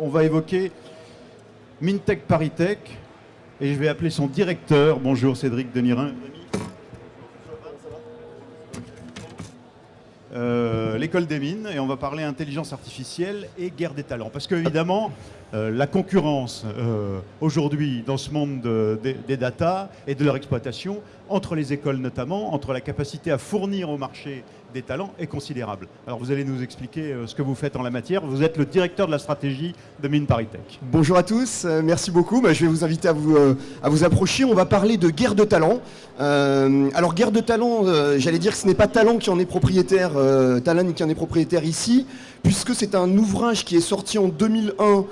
On va évoquer Mintech Paritech et je vais appeler son directeur. Bonjour Cédric Denirin. Euh, l'école des mines et on va parler intelligence artificielle et guerre des talents. Parce qu'évidemment, euh, la concurrence euh, aujourd'hui dans ce monde des data et de leur exploitation, entre les écoles notamment, entre la capacité à fournir au marché des talents est considérable. Alors vous allez nous expliquer euh, ce que vous faites en la matière. Vous êtes le directeur de la stratégie de Mine. Bonjour à tous, euh, merci beaucoup. Bah, je vais vous inviter à vous, euh, à vous approcher. On va parler de guerre de talent. alors guerre de talent, j'allais dire que ce n'est pas Talent qui en est propriétaire, Talent qui en est propriétaire ici, puisque c'est un ouvrage qui est sorti en 2001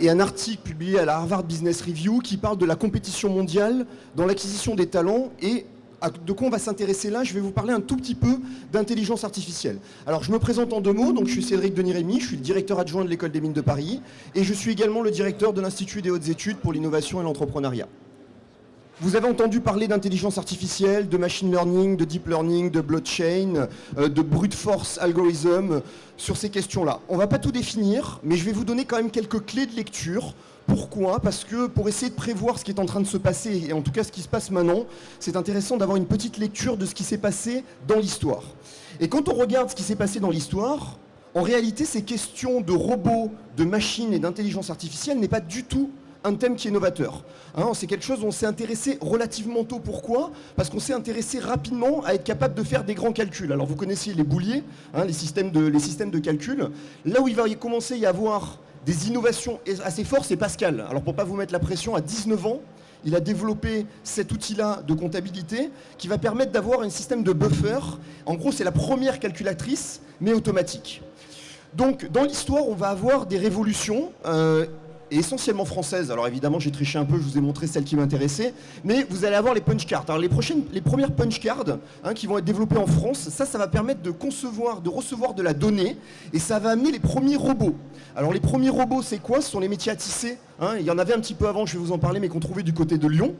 et un article publié à la Harvard Business Review qui parle de la compétition mondiale dans l'acquisition des talents et de quoi on va s'intéresser là Je vais vous parler un tout petit peu d'intelligence artificielle. Alors je me présente en deux mots, donc je suis Cédric Denis-Rémy, je suis le directeur adjoint de l'école des mines de Paris et je suis également le directeur de l'Institut des hautes études pour l'innovation et l'entrepreneuriat. Vous avez entendu parler d'intelligence artificielle, de machine learning, de deep learning, de blockchain, euh, de brute force algorithm sur ces questions-là. On ne va pas tout définir, mais je vais vous donner quand même quelques clés de lecture pourquoi? Parce que pour essayer de prévoir ce qui est en train de se passer, et en tout cas ce qui se passe maintenant, c'est intéressant d'avoir une petite lecture de ce qui s'est passé dans l'histoire. Et quand on regarde ce qui s'est passé dans l'histoire, en réalité, ces questions de robots, de machines et d'intelligence artificielle n'est pas du tout un thème qui est novateur. Hein, c'est quelque chose on s'est intéressé relativement tôt. Pourquoi? Parce qu'on s'est intéressé rapidement à être capable de faire des grands calculs. Alors vous connaissez les bouliers, hein, les, systèmes de, les systèmes de calcul. Là où il va y commencer à y avoir des innovations assez fortes, c'est Pascal. Alors pour ne pas vous mettre la pression, à 19 ans, il a développé cet outil-là de comptabilité qui va permettre d'avoir un système de buffer. En gros, c'est la première calculatrice, mais automatique. Donc, dans l'histoire, on va avoir des révolutions. Euh, et essentiellement française. Alors évidemment, j'ai triché un peu, je vous ai montré celle qui m'intéressait. Mais vous allez avoir les punch cards. Alors les premières punch cards hein, qui vont être développées en France, ça, ça va permettre de concevoir, de recevoir de la donnée. Et ça va amener les premiers robots. Alors les premiers robots, c'est quoi? Ce sont les métiers à tisser. Hein. Il y en avait un petit peu avant, je vais vous en parler, mais qu'on trouvait du côté de Lyon.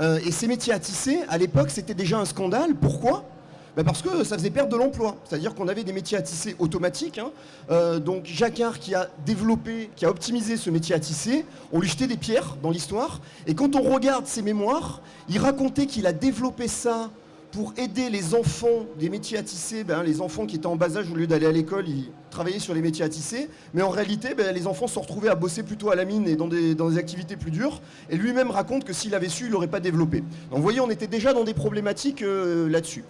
Euh, et ces métiers à tisser, à l'époque, c'était déjà un scandale. Pourquoi? Bah, parce que ça faisait perdre de l'emploi. C'est-à-dire qu'on avait des métiers à tisser automatiques. Hein. Euh, donc Jacquard qui a développé, qui a optimisé ce métier à tisser, on lui jetait des pierres dans l'histoire. Et quand on regarde ses mémoires, il racontait qu'il a développé ça pour aider les enfants des métiers à tisser, ben, les enfants qui étaient en bas âge, au lieu d'aller à l'école, ils travaillaient sur les métiers à tisser. Mais en réalité, ben, les enfants se retrouvés à bosser plutôt à la mine et dans des, dans des activités plus dures. Et lui-même raconte que s'il avait su, il n'aurait pas développé. Donc vous voyez, on était déjà dans des problématiques euh, là-dessus.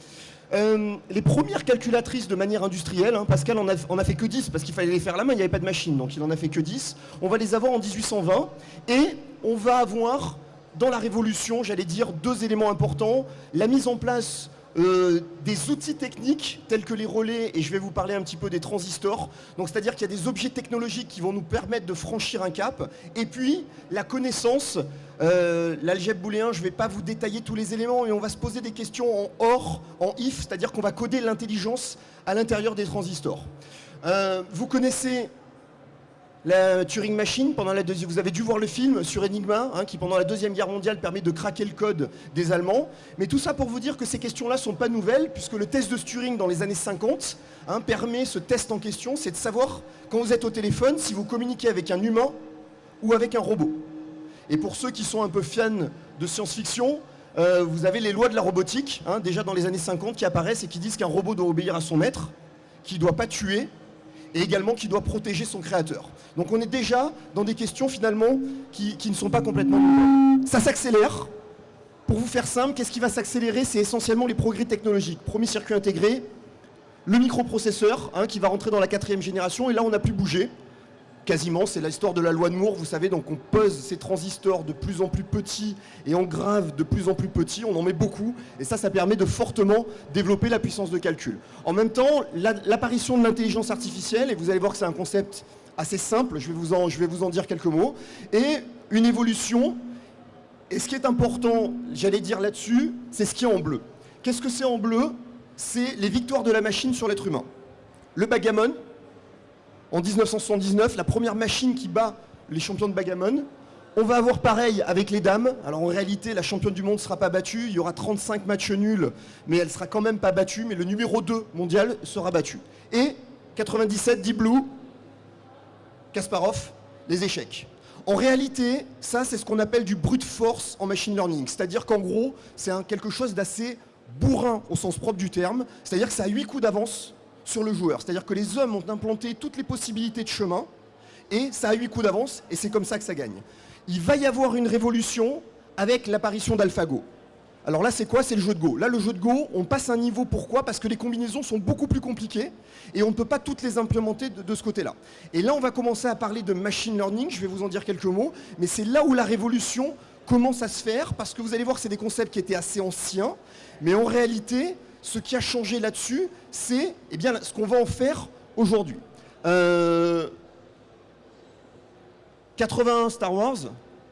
Euh, les premières calculatrices de manière industrielle, hein, Pascal en a, fait que 10 parce qu'il fallait les faire à la main, il n'y avait pas de machine, donc il en a fait que 10. On va les avoir en 1820 et on va avoir dans la Révolution, j'allais dire, deux éléments importants. La mise en place euh, des outils techniques tels que les relais, et je vais vous parler un petit peu des transistors. Donc c'est-à-dire qu'il y a des objets technologiques qui vont nous permettre de franchir un cap. Et puis la connaissance, euh, l'algèbre booléen, je ne vais pas vous détailler tous les éléments, mais on va se poser des questions en OR, en IF, c'est-à-dire qu'on va coder l'intelligence à l'intérieur des transistors. Euh, vous connaissez la Turing Machine, pendant la vous avez dû voir le film sur Enigma, hein, qui pendant la Deuxième Guerre mondiale permet de craquer le code des Allemands. Mais tout ça pour vous dire que ces questions-là ne sont pas nouvelles, puisque le test de Turing dans les années 50 hein, permet, ce test en question, c'est de savoir, quand vous êtes au téléphone, si vous communiquez avec un humain ou avec un robot. Et pour ceux qui sont un peu fans de science-fiction, euh, vous avez les lois de la robotique, hein, déjà dans les années 50, qui apparaissent et qui disent qu'un robot doit obéir à son maître, qu'il ne doit pas tuer, et également qui doit protéger son créateur. Donc on est déjà dans des questions finalement qui, ne sont pas complètement nouvelles. Ça s'accélère. Pour vous faire simple, qu'est-ce qui va s'accélérer? C'est essentiellement les progrès technologiques. Premier circuit intégré, le microprocesseur hein, qui va rentrer dans la quatrième génération et là on n'a plus bougé quasiment, c'est l'histoire de la loi de Moore, vous savez, donc on pose ces transistors de plus en plus petits et on grave de plus en plus petits, on en met beaucoup, et ça, ça permet de fortement développer la puissance de calcul. En même temps, l'apparition de l'intelligence artificielle, et vous allez voir que c'est un concept assez simple, je vais, vous en, je vais vous en dire quelques mots, et une évolution, et ce qui est important, j'allais dire là-dessus, c'est ce qui est en bleu. Qu'est-ce que c'est en bleu? C'est les victoires de la machine sur l'être humain. Le bagamon, en 1979, la première machine qui bat les champions de Bagamon. On va avoir pareil avec les dames. Alors en réalité, la championne du monde ne sera pas battue. Il y aura 35 matchs nuls, mais elle sera quand même pas battue. Mais le numéro 2 mondial sera battu. Et 97, Deep Blue, Kasparov, les échecs. En réalité, ça, c'est ce qu'on appelle du brute force en machine learning. C'est-à-dire qu'en gros, c'est quelque chose d'assez bourrin au sens propre du terme. C'est-à-dire que ça a huit coups d'avance sur le joueur. C'est-à-dire que les hommes ont implanté toutes les possibilités de chemin et ça a huit coups d'avance et c'est comme ça que ça gagne. Il va y avoir une révolution avec l'apparition d'AlphaGo. Alors là, c'est quoi? C'est le jeu de Go. Là, le jeu de Go, on passe un niveau. Pourquoi? Parce que les combinaisons sont beaucoup plus compliquées et on ne peut pas toutes les implémenter de, ce côté-là. Et là, on va commencer à parler de machine learning. Je vais vous en dire quelques mots. Mais c'est là où la révolution commence à se faire parce que vous allez voir que c'est des concepts qui étaient assez anciens. Mais en réalité, ce qui a changé là-dessus, c'est eh bien, ce qu'on va en faire aujourd'hui. 81 euh, Star Wars,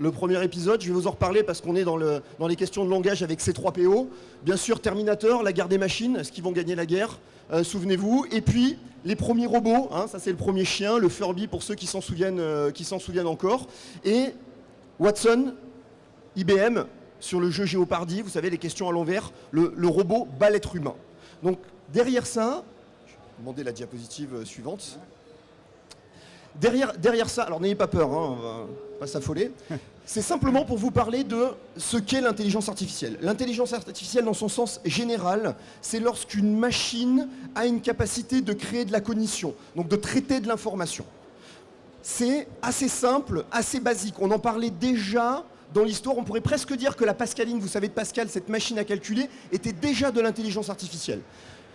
le premier épisode. Je vais vous en reparler parce qu'on est dans, le, dans, les questions de langage avec ces 3 PO. Bien sûr, Terminator, la guerre des machines, est-ce qu'ils vont gagner la guerre? Euh, Souvenez-vous. Et puis, les premiers robots, hein, ça c'est le premier chien, le Furby pour ceux qui s'en souviennent, euh, souviennent encore. Et Watson, IBM, sur le jeu Géopardy, vous savez, les questions à l'envers, le, le, robot bat l'être humain. Donc, derrière ça, je vais demander la diapositive euh, suivante. Derrière, derrière ça, alors n'ayez pas peur, hein, on va pas s'affoler, c'est simplement pour vous parler de ce qu'est l'intelligence artificielle. L'intelligence artificielle, dans son sens général, c'est lorsqu'une machine a une capacité de créer de la cognition, donc de traiter de l'information. C'est assez simple, assez basique. On en parlait déjà dans l'histoire. On pourrait presque dire que la Pascaline, vous savez de Pascal, cette machine à calculer, était déjà de l'intelligence artificielle.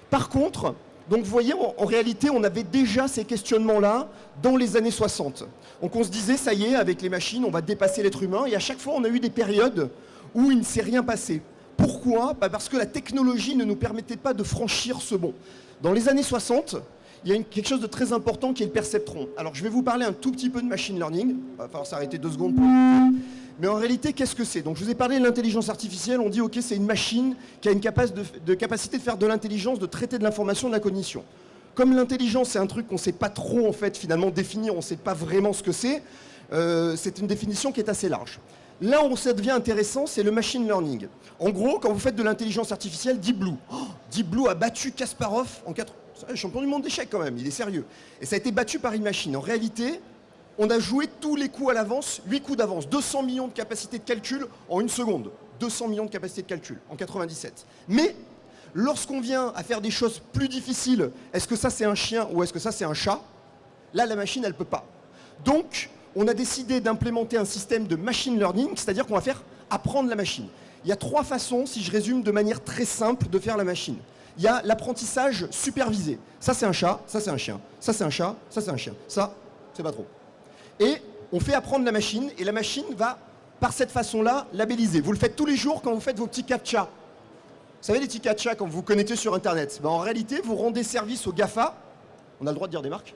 Par contre, donc vous voyez, en, réalité, on avait déjà ces questionnements-là dans les années 60. Donc on se disait, ça y est, avec les machines, on va dépasser l'être humain. Et à chaque fois, on a eu des périodes où il ne s'est rien passé. Pourquoi? Bah, Parce que la technologie ne nous permettait pas de franchir ce bond. Dans les années 60, il y a quelque chose de très important qui est le perceptron. Alors je vais vous parler un tout petit peu de machine learning. Il va falloir s'arrêter deux secondes pour... Mais en réalité, qu'est-ce que c'est? Donc je vous ai parlé de l'intelligence artificielle, on dit ok c'est une machine qui a une capacité de faire de l'intelligence, de traiter de l'information, de la cognition. Comme l'intelligence c'est un truc qu'on ne sait pas trop en fait finalement définir, on ne sait pas vraiment ce que c'est, euh, c'est une définition qui est assez large. Là où ça devient intéressant, c'est le machine learning. En gros, quand vous faites de l'intelligence artificielle, Deep Blue. Oh, Deep Blue a battu Kasparov en 4... Champion du monde d'échecs quand même, il est sérieux. Et ça a été battu par une machine. En réalité, on a joué tous les coups à l'avance, 8 coups d'avance, 200 millions de capacités de calcul en une seconde. 200 millions de capacités de calcul en 97. Mais lorsqu'on vient à faire des choses plus difficiles, est-ce que ça c'est un chien ou est-ce que ça c'est un chat? Là, la machine, elle ne peut pas. Donc, on a décidé d'implémenter un système de machine learning, c'est-à-dire qu'on va faire apprendre la machine. Il y a trois façons, si je résume de manière très simple, de faire la machine. Il y a l'apprentissage supervisé. Ça, c'est un chat, ça, c'est un chien. Ça, c'est un chat, ça, c'est un chien. Ça, c'est pas trop et on fait apprendre la machine, et la machine va, par cette façon-là, labelliser. Vous le faites tous les jours quand vous faites vos petits captcha. Vous savez les petits captcha quand vous vous connectez sur Internet ben, En réalité, vous rendez service aux GAFA. On a le droit de dire des marques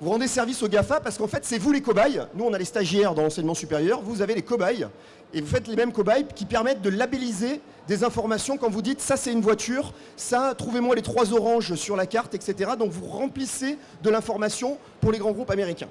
vous rendez service aux GAFA parce qu'en fait, c'est vous les cobayes. Nous, on a les stagiaires dans l'enseignement supérieur. Vous avez les cobayes. Et vous faites les mêmes cobayes qui permettent de labelliser des informations quand vous dites ça, c'est une voiture, ça, trouvez-moi les trois oranges sur la carte, etc. Donc, vous remplissez de l'information pour les grands groupes américains.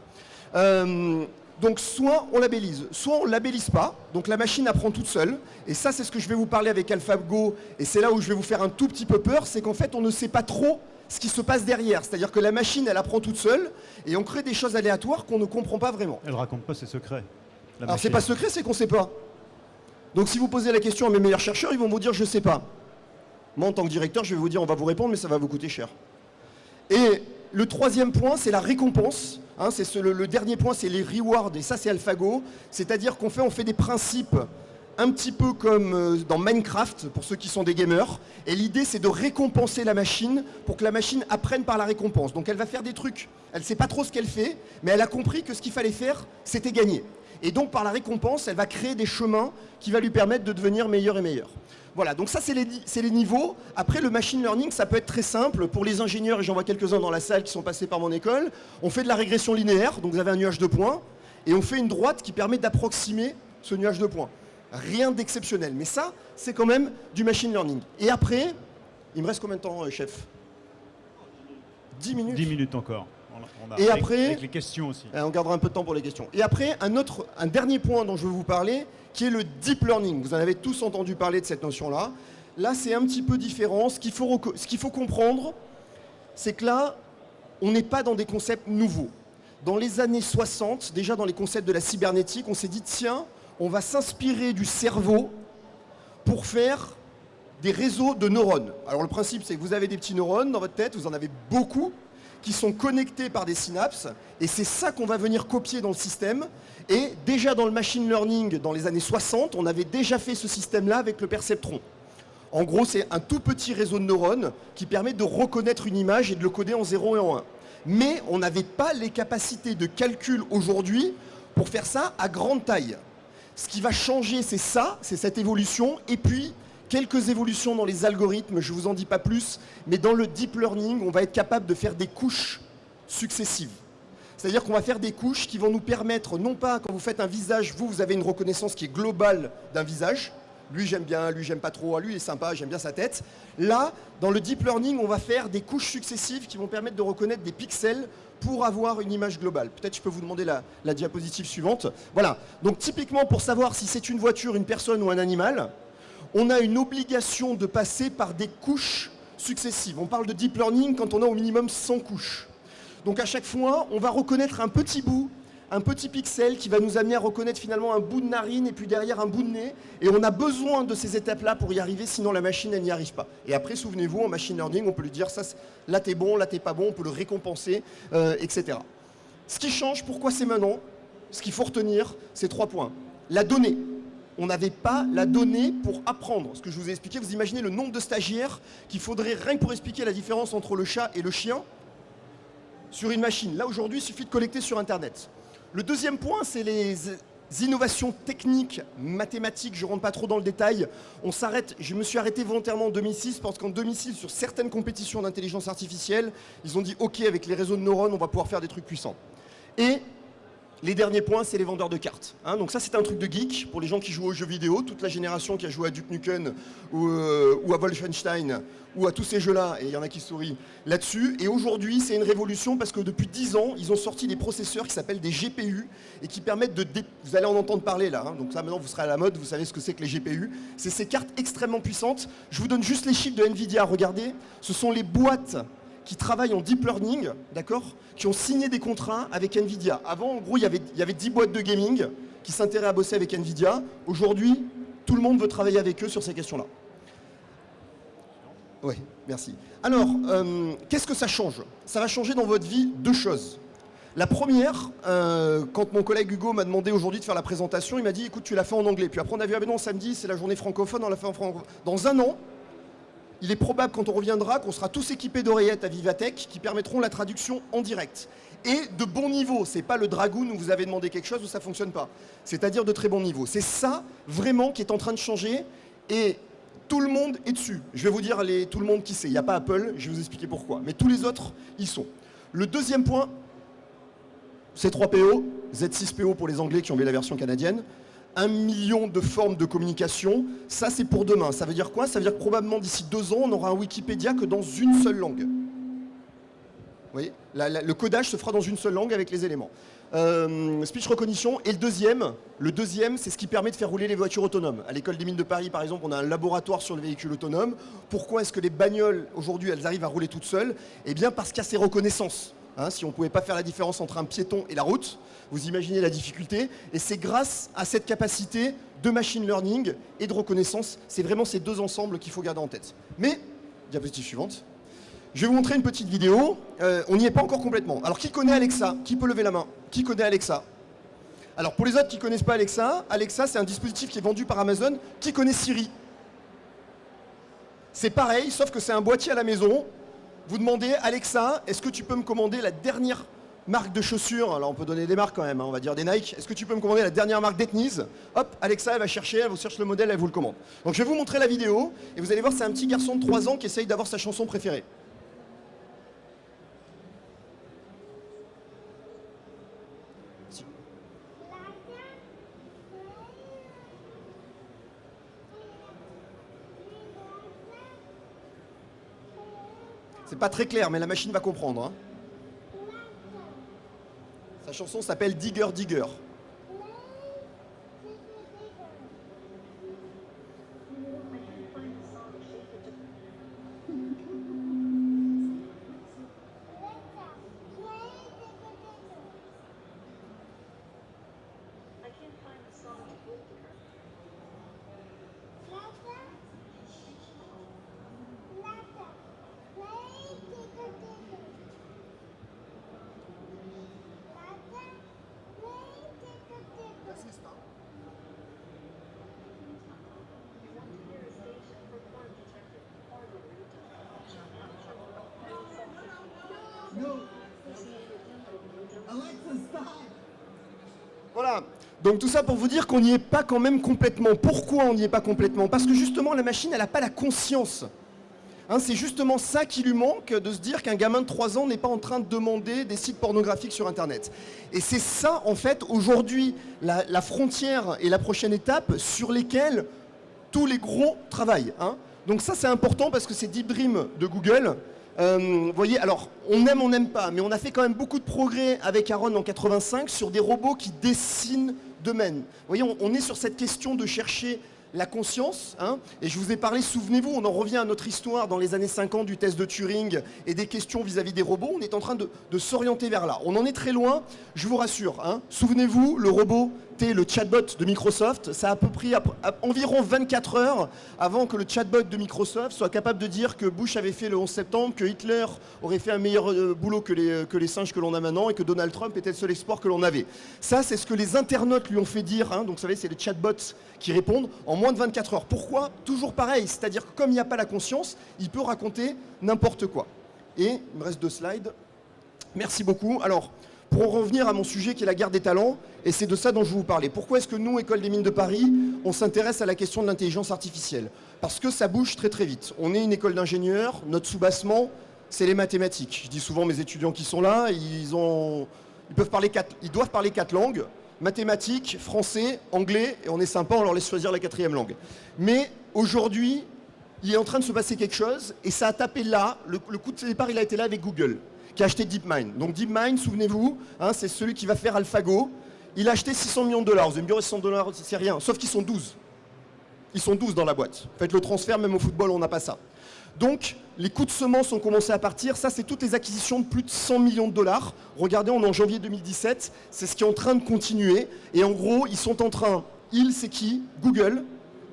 Euh, donc soit on labellise, soit on ne labellise pas, donc la machine apprend toute seule, et ça c'est ce que je vais vous parler avec AlphaGo, et c'est là où je vais vous faire un tout petit peu peur, c'est qu'en fait on ne sait pas trop ce qui se passe derrière. C'est-à-dire que la machine, elle apprend toute seule et on crée des choses aléatoires qu'on ne comprend pas vraiment. Elle raconte pas ses secrets. Alors c'est pas secret, c'est qu'on ne sait pas. Donc si vous posez la question à mes meilleurs chercheurs, ils vont vous dire je ne sais pas. Moi en tant que directeur, je vais vous dire on va vous répondre, mais ça va vous coûter cher. Et le troisième point, c'est la récompense. Hein, le, dernier point, c'est les rewards, et ça c'est AlphaGo. C'est-à-dire qu'on fait, on fait des principes un petit peu comme euh, dans Minecraft, pour ceux qui sont des gamers. Et l'idée, c'est de récompenser la machine pour que la machine apprenne par la récompense. Donc elle va faire des trucs. Elle ne sait pas trop ce qu'elle fait, mais elle a compris que ce qu'il fallait faire, c'était gagner. Et donc par la récompense, elle va créer des chemins qui va lui permettre de devenir meilleur et meilleur. Voilà, donc ça c'est les, les, niveaux. Après le machine learning, ça peut être très simple. Pour les ingénieurs, et j'en vois quelques-uns dans la salle qui sont passés par mon école, on fait de la régression linéaire, donc vous avez un nuage de points, et on fait une droite qui permet d'approximer ce nuage de points. Rien d'exceptionnel. Mais ça, c'est quand même du machine learning. Et après, il me reste combien de temps, euh, chef? 10 minutes 10 minutes encore. et après, avec les questions aussi. Euh, on gardera un peu de temps pour les questions. Et après, un, autre, un dernier point dont je veux vous parler, qui est le deep learning. Vous en avez tous entendu parler de cette notion-là. Là, c'est un petit peu différent. Ce qu'il faut, ce qu'il faut comprendre, c'est que là, on n'est pas dans des concepts nouveaux. Dans les années 60, déjà dans les concepts de la cybernétique, on s'est dit, tiens, on va s'inspirer du cerveau pour faire des réseaux de neurones. Alors le principe, c'est que vous avez des petits neurones dans votre tête, vous en avez beaucoup, qui sont connectés par des synapses, et c'est ça qu'on va venir copier dans le système. Et déjà dans le machine learning, dans les années 60, on avait déjà fait ce système-là avec le perceptron. En gros, c'est un tout petit réseau de neurones qui permet de reconnaître une image et de le coder en 0 et en 1. Mais on n'avait pas les capacités de calcul aujourd'hui pour faire ça à grande taille. Ce qui va changer, c'est ça, c'est cette évolution, et puis quelques évolutions dans les algorithmes, je ne vous en dis pas plus, mais dans le deep learning, on va être capable de faire des couches successives. C'est-à-dire qu'on va faire des couches qui vont nous permettre, non pas quand vous faites un visage, vous, vous avez une reconnaissance qui est globale d'un visage, lui j'aime bien, lui j'aime pas trop, lui il est sympa, j'aime bien sa tête. Là, dans le deep learning, on va faire des couches successives qui vont permettre de reconnaître des pixels pour avoir une image globale. Peut-être je peux vous demander la, la diapositive suivante. Voilà, donc typiquement pour savoir si c'est une voiture, une personne ou un animal, on a une obligation de passer par des couches successives. On parle de deep learning quand on a au minimum 100 couches. Donc à chaque fois, on va reconnaître un petit bout un petit pixel qui va nous amener à reconnaître finalement un bout de narine et puis derrière un bout de nez. Et on a besoin de ces étapes-là pour y arriver, sinon la machine, elle n'y arrive pas. Et après, souvenez-vous, en machine learning, on peut lui dire, ça, là t'es bon, là t'es pas bon, on peut le récompenser, euh, etc. Ce qui change, pourquoi c'est maintenant? Ce qu'il faut retenir, c'est trois points. La donnée. On n'avait pas la donnée pour apprendre. Ce que je vous ai expliqué, vous imaginez le nombre de stagiaires qu'il faudrait rien que pour expliquer la différence entre le chat et le chien sur une machine. Là, aujourd'hui, il suffit de collecter sur Internet. Le deuxième point, c'est les innovations techniques, mathématiques, je ne rentre pas trop dans le détail. Je me suis arrêté volontairement en 2006 parce qu'en 2006, sur certaines compétitions d'intelligence artificielle, ils ont dit OK, avec les réseaux de neurones, on va pouvoir faire des trucs puissants. Les derniers points, c'est les vendeurs de cartes. Hein. donc ça, c'est un truc de geek pour les gens qui jouent aux jeux vidéo, toute la génération qui a joué à Duke Nukem ou, euh, à Wolfenstein ou à tous ces jeux-là, et il y en a qui sourient là-dessus. Et aujourd'hui, c'est une révolution parce que depuis 10 ans, ils ont sorti des processeurs qui s'appellent des GPU et qui permettent de... Vous allez en entendre parler là, hein. donc ça maintenant vous serez à la mode, vous savez ce que c'est que les GPU. C'est ces cartes extrêmement puissantes. Je vous donne juste les chiffres de Nvidia, regardez. Ce sont les boîtes qui travaillent en deep learning, d'accord, qui ont signé des contrats avec Nvidia. Avant, en gros, il y avait, il y avait 10 boîtes de gaming qui s'intéressaient à bosser avec Nvidia. Aujourd'hui, tout le monde veut travailler avec eux sur ces questions-là. Oui, merci. Alors, euh, qu'est-ce que ça change? Ça va changer dans votre vie deux choses. La première, euh, quand mon collègue Hugo m'a demandé aujourd'hui de faire la présentation, il m'a dit, écoute, tu l'as fait en anglais. Puis après, on a vu, ah ben non, samedi, c'est la journée francophone, on l'a fait en francophone. Dans un an, il est probable quand on reviendra qu'on sera tous équipés d'oreillettes à Vivatech qui permettront la traduction en direct. Et de bon niveau, c'est pas le Dragoon où vous avez demandé quelque chose où ça fonctionne pas. C'est-à-dire de très bon niveau. C'est ça vraiment qui est en train de changer et tout le monde est dessus. Je vais vous dire tout le monde qui sait. Il n'y a pas Apple, je vais vous expliquer pourquoi. Mais tous les autres, ils sont. Le deuxième point, c'est 3PO, Z6PO pour les Anglais qui ont vu la version canadienne un million de formes de communication, ça c'est pour demain. Ça veut dire quoi? Ça veut dire que probablement d'ici deux ans, on aura un Wikipédia que dans une seule langue. Vous voyez? Le codage se fera dans une seule langue avec les éléments. Euh, speech recognition. Et le deuxième, le deuxième, c'est ce qui permet de faire rouler les voitures autonomes. À l'école des mines de Paris, par exemple, on a un laboratoire sur le véhicule autonome. Pourquoi est-ce que les bagnoles, aujourd'hui, elles arrivent à rouler toutes seules? Eh bien, parce qu'il y a ces reconnaissances. Hein, si on ne pouvait pas faire la différence entre un piéton et la route, vous imaginez la difficulté. Et c'est grâce à cette capacité de machine learning et de reconnaissance, c'est vraiment ces deux ensembles qu'il faut garder en tête. Mais, diapositive suivante, je vais vous montrer une petite vidéo. Euh, on n'y est pas encore complètement. Alors, qui connaît Alexa? Qui peut lever la main? Qui connaît Alexa? Alors, pour les autres qui ne connaissent pas Alexa, Alexa, c'est un dispositif qui est vendu par Amazon. Qui connaît Siri? C'est pareil, sauf que c'est un boîtier à la maison vous demandez, Alexa, est-ce que tu peux me commander la dernière marque de chaussures Alors on peut donner des marques quand même, hein, on va dire des Nike. Est-ce que tu peux me commander la dernière marque d'Ethnies Hop, Alexa, elle va chercher, elle vous cherche le modèle, elle vous le commande. Donc je vais vous montrer la vidéo, et vous allez voir, c'est un petit garçon de 3 ans qui essaye d'avoir sa chanson préférée. Pas très clair, mais la machine va comprendre. Hein. Sa chanson s'appelle Digger Digger. Donc tout ça pour vous dire qu'on n'y est pas quand même complètement. Pourquoi on n'y est pas complètement? Parce que justement la machine, elle n'a pas la conscience. Hein, c'est justement ça qui lui manque, de se dire qu'un gamin de 3 ans n'est pas en train de demander des sites pornographiques sur Internet. Et c'est ça, en fait, aujourd'hui, la, frontière et la prochaine étape sur lesquelles tous les gros travaillent. Hein. Donc ça, c'est important parce que c'est Deep Dream de Google. Euh, vous voyez, alors, on aime, on n'aime pas, mais on a fait quand même beaucoup de progrès avec Aaron en 85 sur des robots qui dessinent d'eux-mêmes. Vous voyez, on, est sur cette question de chercher la conscience, hein, et je vous ai parlé, souvenez-vous, on en revient à notre histoire dans les années 50 du test de Turing et des questions vis-à-vis -vis des robots, on est en train de, de s'orienter vers là. On en est très loin, je vous rassure. Hein. Souvenez-vous, le robot Le chatbot de Microsoft, ça a à peu près environ 24 heures avant que le chatbot de Microsoft soit capable de dire que Bush avait fait le 11 septembre, que Hitler aurait fait un meilleur euh, boulot que les, que les singes que l'on a maintenant et que Donald Trump était le seul espoir que l'on avait. Ça, c'est ce que les internautes lui ont fait dire, hein, donc vous savez, c'est les chatbots qui répondent en moins de 24 heures. Pourquoi? Toujours pareil, c'est-à-dire que comme il n'y a pas la conscience, il peut raconter n'importe quoi. Et il me reste deux slides. Merci beaucoup. Alors, pour en revenir à mon sujet qui est la guerre des talents, et c'est de ça dont je vais vous parler. Pourquoi est-ce que nous, École des mines de Paris, on s'intéresse à la question de l'intelligence artificielle? Parce que ça bouge très très vite. On est une école d'ingénieurs, notre soubassement, c'est les mathématiques. Je dis souvent mes étudiants qui sont là, ils, peuvent parler quatre, doivent parler quatre langues, mathématiques, français, anglais, et on est sympa, on leur laisse choisir la quatrième langue. Mais aujourd'hui, il est en train de se passer quelque chose, et ça a tapé là, le coup de départ, il a été là avec Google qui a acheté DeepMind. Donc DeepMind, souvenez-vous, hein, c'est celui qui va faire AlphaGo. Il a acheté 600 millions de dollars. Vous allez me dire 600 dollars, c'est rien. Sauf qu'ils sont 12. Ils sont 12 dans la boîte. Faites le transfert, même au football, on n'a pas ça. Donc, les coûts de semences ont commencé à partir. Ça, c'est toutes les acquisitions de plus de 100 millions de dollars. Regardez, on est en janvier 2017. C'est ce qui est en train de continuer. Et en gros, ils sont en train, ils, c'est qui? Google,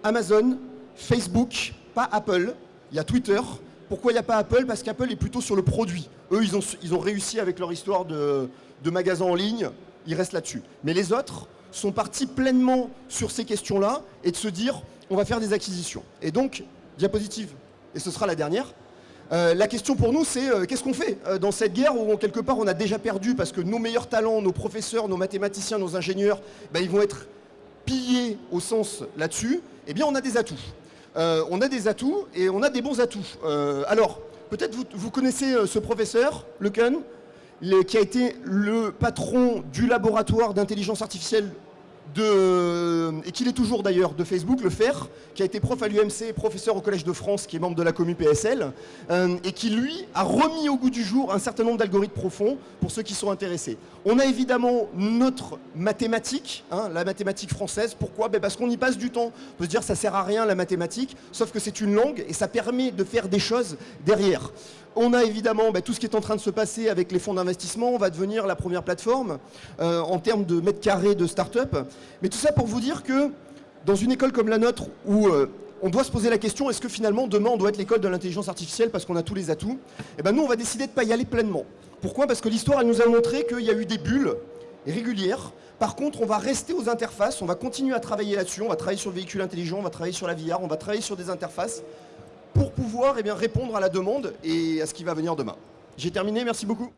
Amazon, Facebook, pas Apple. Il y a Twitter, pourquoi il n'y a pas Apple? Parce qu'Apple est plutôt sur le produit. Eux, ils ont, réussi avec leur histoire de, de magasins en ligne, ils restent là-dessus. Mais les autres sont partis pleinement sur ces questions-là et de se dire, on va faire des acquisitions. Et donc, diapositive, et ce sera la dernière, euh, la question pour nous, c'est euh, qu'est-ce qu'on fait euh, dans cette guerre où quelque part on a déjà perdu parce que nos meilleurs talents, nos professeurs, nos mathématiciens, nos ingénieurs, ben, ils vont être pillés au sens là-dessus? Eh bien, on a des atouts euh, on a des atouts et on a des bons atouts. Euh, alors, peut-être vous, vous, connaissez euh, ce professeur, Lecan, qui a été le patron du laboratoire d'intelligence artificielle et qu'il est toujours d'ailleurs de Facebook, le FER, qui a été prof à l'UMC, professeur au Collège de France, qui est membre de la commu PSL, euh, et qui lui a remis au goût du jour un certain nombre d'algorithmes profonds pour ceux qui sont intéressés. On a évidemment notre mathématique, hein, la mathématique française. Pourquoi? Ben Parce qu'on y passe du temps. On peut se dire ça sert à rien la mathématique, sauf que c'est une langue et ça permet de faire des choses derrière. On a évidemment bah, tout ce qui est en train de se passer avec les fonds d'investissement. On va devenir la première plateforme euh, en termes de mètres carrés de start-up. Mais tout ça pour vous dire que dans une école comme la nôtre où euh, on doit se poser la question est-ce que finalement demain on doit être l'école de l'intelligence artificielle parce qu'on a tous les atouts? Eh ben nous on va décider de ne pas y aller pleinement. Pourquoi? Parce que l'histoire nous a montré qu'il y a eu des bulles régulières. Par contre, on va rester aux interfaces, on va continuer à travailler là-dessus, on va travailler sur le véhicule intelligent, on va travailler sur la VR, on va travailler sur des interfaces pour pouvoir eh répondre à la demande et à ce qui va venir demain. J'ai terminé, merci beaucoup.